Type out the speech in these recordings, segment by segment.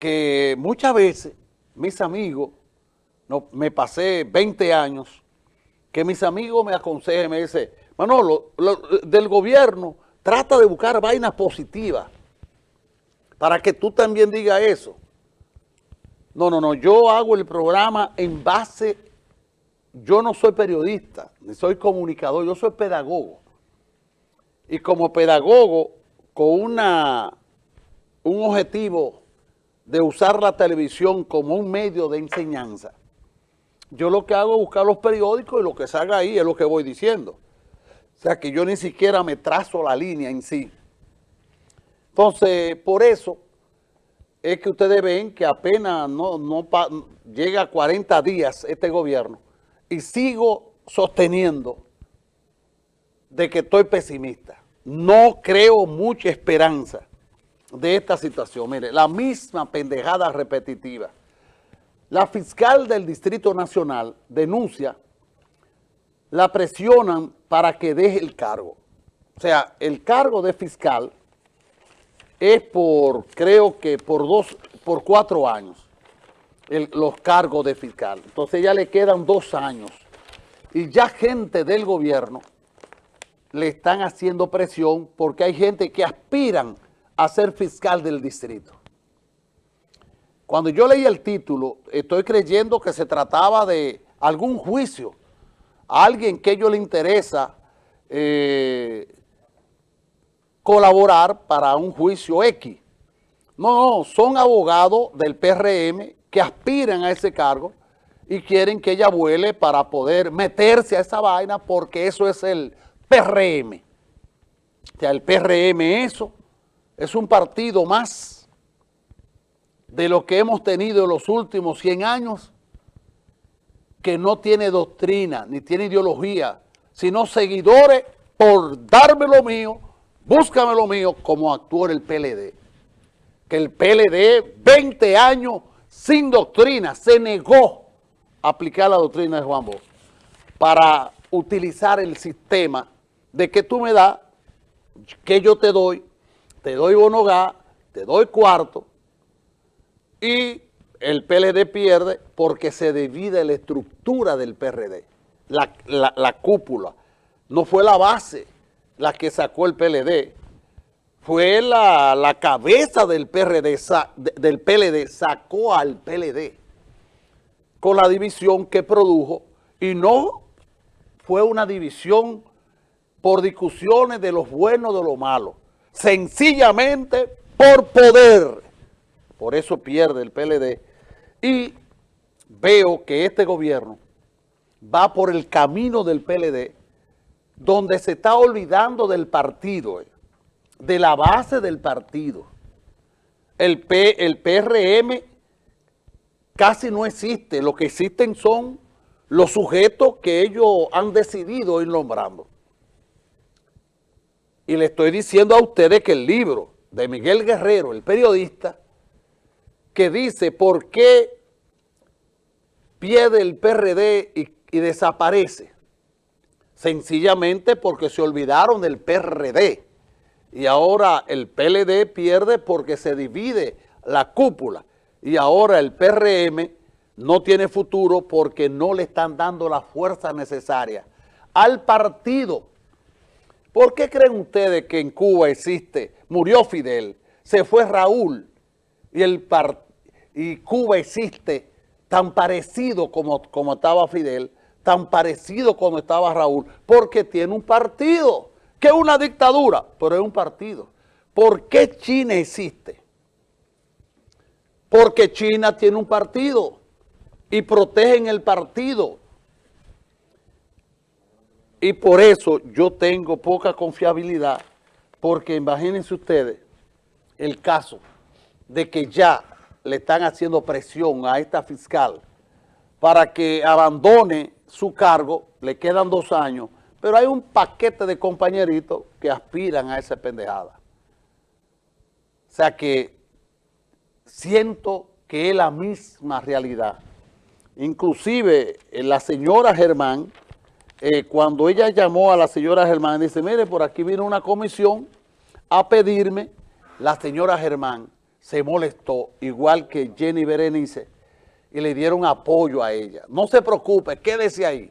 que muchas veces mis amigos, no, me pasé 20 años, que mis amigos me aconsejan, me dicen, Manolo, del gobierno trata de buscar vainas positivas para que tú también digas eso. No, no, no, yo hago el programa en base, yo no soy periodista, ni soy comunicador, yo soy pedagogo. Y como pedagogo, con una, un objetivo de usar la televisión como un medio de enseñanza, yo lo que hago es buscar los periódicos y lo que salga ahí es lo que voy diciendo. O sea que yo ni siquiera me trazo la línea en sí. Entonces, por eso es que ustedes ven que apenas no, llega a 40 días este gobierno y sigo sosteniendo de que estoy pesimista. No creo mucha esperanza de esta situación. Mire, la misma pendejada repetitiva. La fiscal del Distrito Nacional denuncia, la presionan para que deje el cargo. O sea, el cargo de fiscal es por, creo que por dos, por cuatro años, los cargos de fiscal. Entonces ya le quedan dos años. Y ya gente del gobierno le están haciendo presión porque hay gente que aspiran a ser fiscal del distrito. Cuando yo leí el título, estoy creyendo que se trataba de algún juicio, a alguien que a ellos le interesa eh, colaborar para un juicio X. No, no, son abogados del PRM que aspiran a ese cargo y quieren que ella vuele para poder meterse a esa vaina porque eso es el PRM. O sea, el PRM eso es un partido más de lo que hemos tenido en los últimos 100 años que no tiene doctrina ni tiene ideología, sino seguidores por darme lo mío búscame lo mío como actuó el PLD. Que el PLD, 20 años sin doctrina, se negó a aplicar la doctrina de Juan Bosch para utilizar el sistema de que tú me das, que yo te doy, te doy bonogá, te doy cuarto, y el PLD pierde porque se divide la estructura del PRD, la, la cúpula. No fue la base la que sacó el PLD, fue la, cabeza del, PRD, del PLD, sacó al PLD con la división que produjo. Y no fue una división por discusiones de los buenos de los malos, sencillamente por poder. Por eso pierde el PLD y veo que este gobierno va por el camino del PLD donde se está olvidando del partido, eh, de la base del partido. El, P, el PRM casi no existe, lo que existen son los sujetos que ellos han decidido ir nombrando. Y le estoy diciendo a ustedes que el libro de Miguel Guerrero, el periodista, que dice por qué pierde el PRD y desaparece, sencillamente porque se olvidaron del PRD y ahora el PLD pierde porque se divide la cúpula y ahora el PRM no tiene futuro porque no le están dando la fuerza necesaria al partido. ¿Por qué creen ustedes que en Cuba existe, murió Fidel, se fue Raúl y, Cuba existe tan parecido como, como estaba Fidel? tan parecido como estaba Raúl, porque tiene un partido, que es una dictadura, pero es un partido. ¿Por qué China existe? Porque China tiene un partido y protegen el partido. Y por eso yo tengo poca confiabilidad, porque imagínense ustedes el caso de que ya le están haciendo presión a esta fiscal para que abandone su cargo, le quedan dos años, pero hay un paquete de compañeritos que aspiran a esa pendejada. O sea que siento que es la misma realidad. Inclusive eh, la señora Germán, eh, cuando ella llamó a la señora Germán, dice, mire, por aquí vino una comisión a pedirme, la señora Germán, se molestó, igual que Jenny Berenice, y le dieron apoyo a ella. No se preocupe, quédese ahí.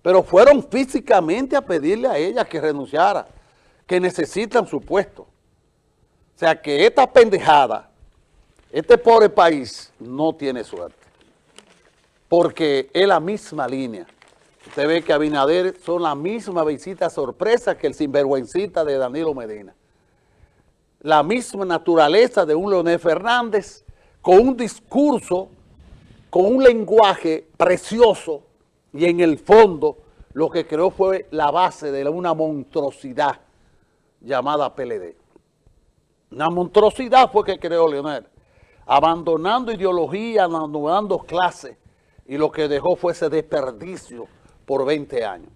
Pero fueron físicamente a pedirle a ella que renunciara, que necesitan su puesto. O sea que esta pendejada, este pobre país no tiene suerte. Porque es la misma línea. Usted ve que Abinader son la misma visita sorpresa que el sinvergüencita de Danilo Medina. La misma naturaleza de un Leonel Fernández con un discurso con un lenguaje precioso y en el fondo lo que creó fue la base de una monstruosidad llamada PLD. Una monstruosidad fue que creó Leonel, abandonando ideología, abandonando clases, y lo que dejó fue ese desperdicio por 20 años.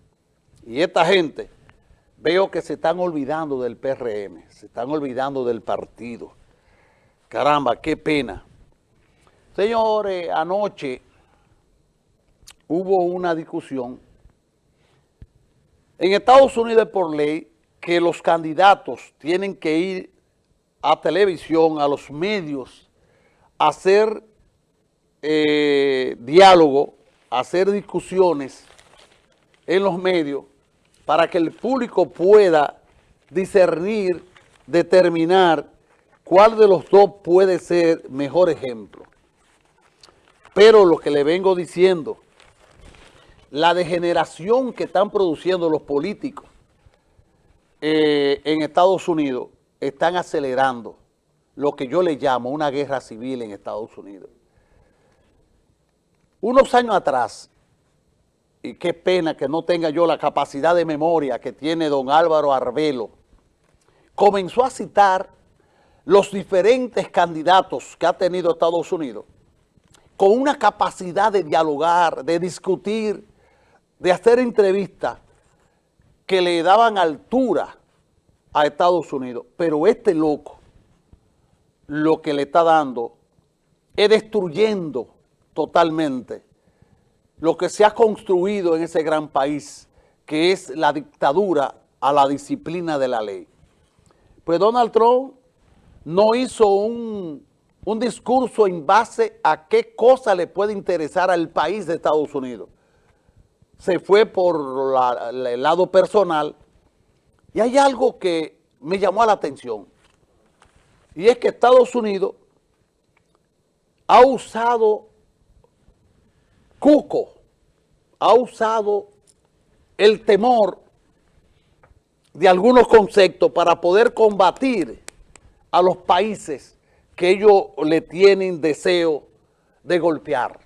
Y esta gente, veo que se están olvidando del PRM, se están olvidando del partido. Caramba, qué pena. Señores, anoche hubo una discusión. En Estados Unidos por ley que los candidatos tienen que ir a televisión, a los medios, a hacer eh, diálogo, a hacer discusiones en los medios para que el público pueda discernir, determinar cuál de los dos puede ser mejor ejemplo. Pero lo que le vengo diciendo, la degeneración que están produciendo los políticos eh, en Estados Unidos están acelerando lo que yo le llamo una guerra civil en Estados Unidos. Unos años atrás, y qué pena que no tenga yo la capacidad de memoria que tiene don Álvaro Arbelo, comenzó a citar los diferentes candidatos que ha tenido Estados Unidos con una capacidad de dialogar, de discutir, de hacer entrevistas que le daban altura a Estados Unidos. Pero este loco lo que le está dando es destruyendo totalmente lo que se ha construido en ese gran país, que es la dictadura a la disciplina de la ley. Pues Donald Trump no hizo un un discurso en base a qué cosa le puede interesar al país de Estados Unidos. Se fue por el lado personal y hay algo que me llamó la atención y es que Estados Unidos ha usado cuco, ha usado el temor de algunos conceptos para poder combatir a los países que ellos le tienen deseo de golpear.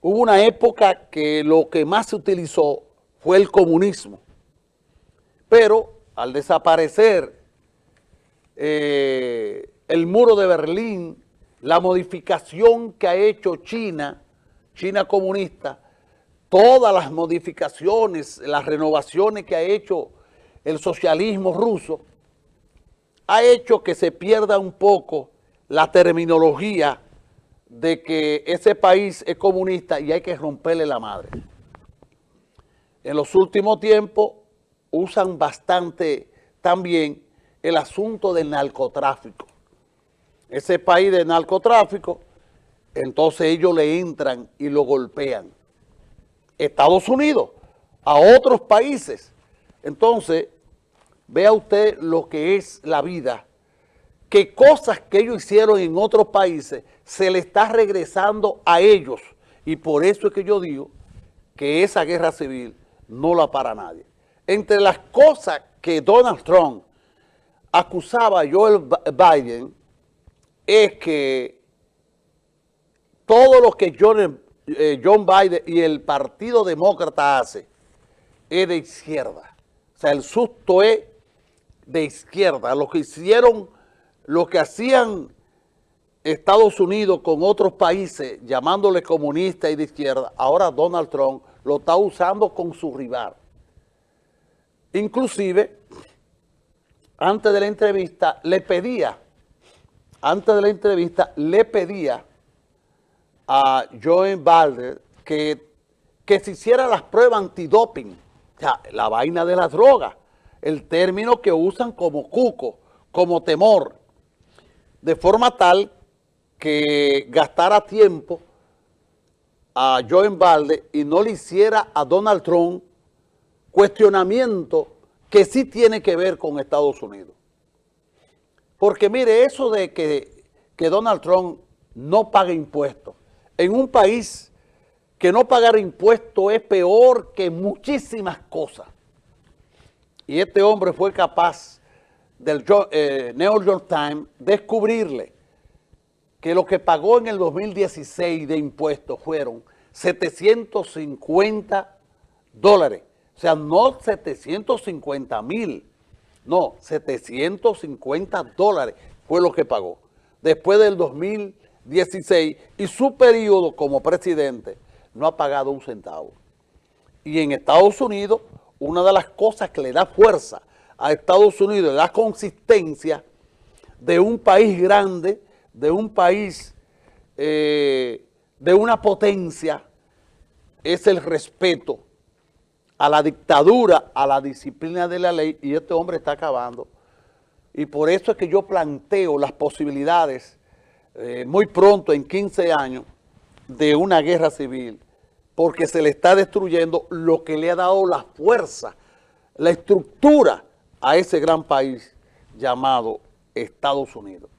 Hubo una época que lo que más se utilizó fue el comunismo, pero al desaparecer eh, el muro de Berlín, la modificación que ha hecho China, China comunista, todas las modificaciones, las renovaciones que ha hecho el socialismo ruso, ha hecho que se pierda un poco la terminología de que ese país es comunista y hay que romperle la madre. En los últimos tiempos usan bastante también el asunto del narcotráfico. Ese país de narcotráfico, entonces ellos le entran y lo golpean. Estados Unidos, a otros países. Entonces, Vea usted lo que es la vida, que cosas que ellos hicieron en otros países se le está regresando a ellos. Y por eso es que yo digo que esa guerra civil no la para nadie. Entre las cosas que Donald Trump acusaba a Joe Biden es que todo lo que John, eh, John Biden y el Partido Demócrata hace es de izquierda. O sea, el susto es de izquierda, lo que hicieron, lo que hacían Estados Unidos con otros países, llamándole comunista y de izquierda, ahora Donald Trump lo está usando con su rival. Inclusive, antes de la entrevista, le pedía, antes de la entrevista, le pedía a Joe Biden que, que se hiciera las pruebas antidoping, o sea, la vaina de las drogas el término que usan como cuco, como temor. de forma tal que gastara tiempo a Joe Balde y no le hiciera a Donald Trump cuestionamiento que sí tiene que ver con Estados Unidos. Porque mire, eso de que, que Donald Trump no pague impuestos, en un país que no pagar impuestos es peor que muchísimas cosas. Y este hombre fue capaz del eh, New York Times descubrirle que lo que pagó en el 2016 de impuestos fueron 750 dólares. O sea, no 750 mil, no, 750 dólares fue lo que pagó. Después del 2016 y su periodo como presidente no ha pagado un centavo. Y en Estados Unidos, una de las cosas que le da fuerza a Estados Unidos, le da consistencia de un país grande, de un país, eh, de una potencia, es el respeto a la dictadura, a la disciplina de la ley, y este hombre está acabando. Y por eso es que yo planteo las posibilidades eh, muy pronto, en 15 años, de una guerra civil, porque se le está destruyendo lo que le ha dado la fuerza, la estructura a ese gran país llamado Estados Unidos.